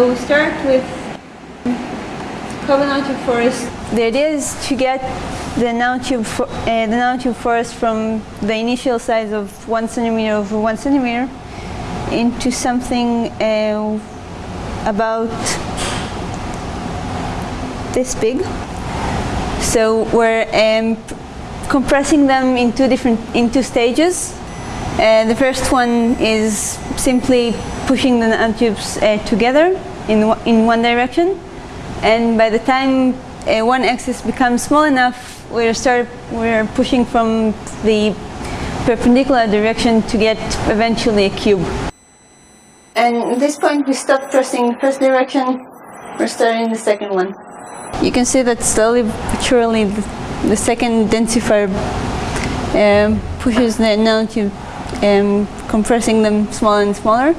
We'll start with nanotube forest. The idea is to get the nanotube, fo- uh, the nanotube forest from the initial size of one centimeter over one centimeter into something uh, about this big. So we're um, compressing them in two different in two stages. Uh, the first one is simply pushing the nanotubes uh, together in one- in one direction, and by the time uh, one axis becomes small enough, we're start we're pushing from the perpendicular direction to get eventually a cube. And at this point, we stop pressing the first direction. We're starting the second one. You can see that slowly but surely the, the second densifier um, pushes the nanotube, um, compressing them smaller and smaller.